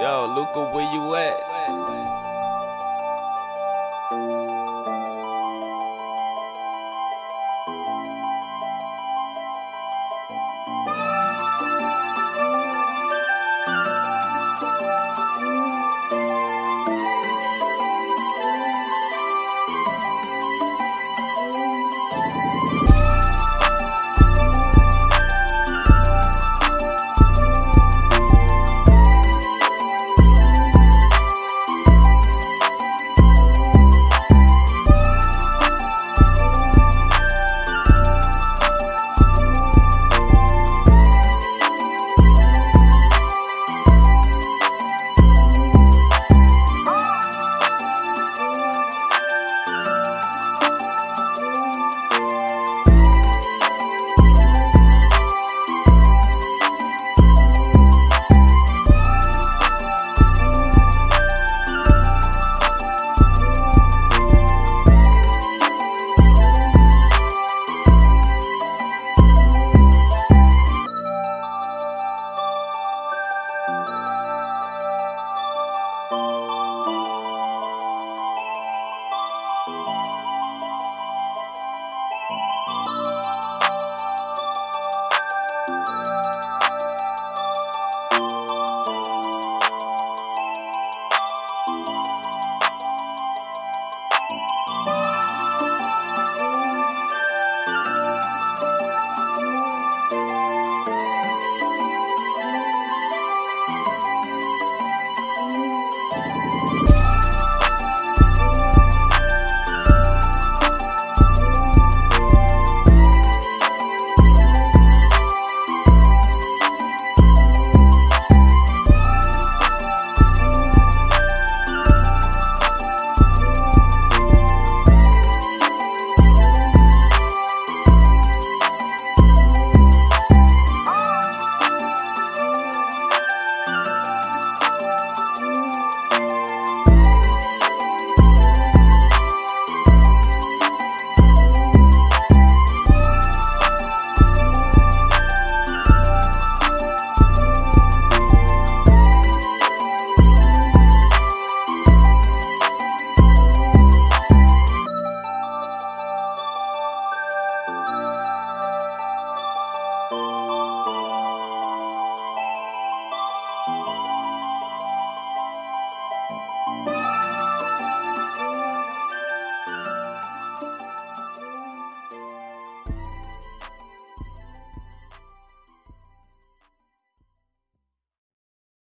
Yo, Luca, where you at? Música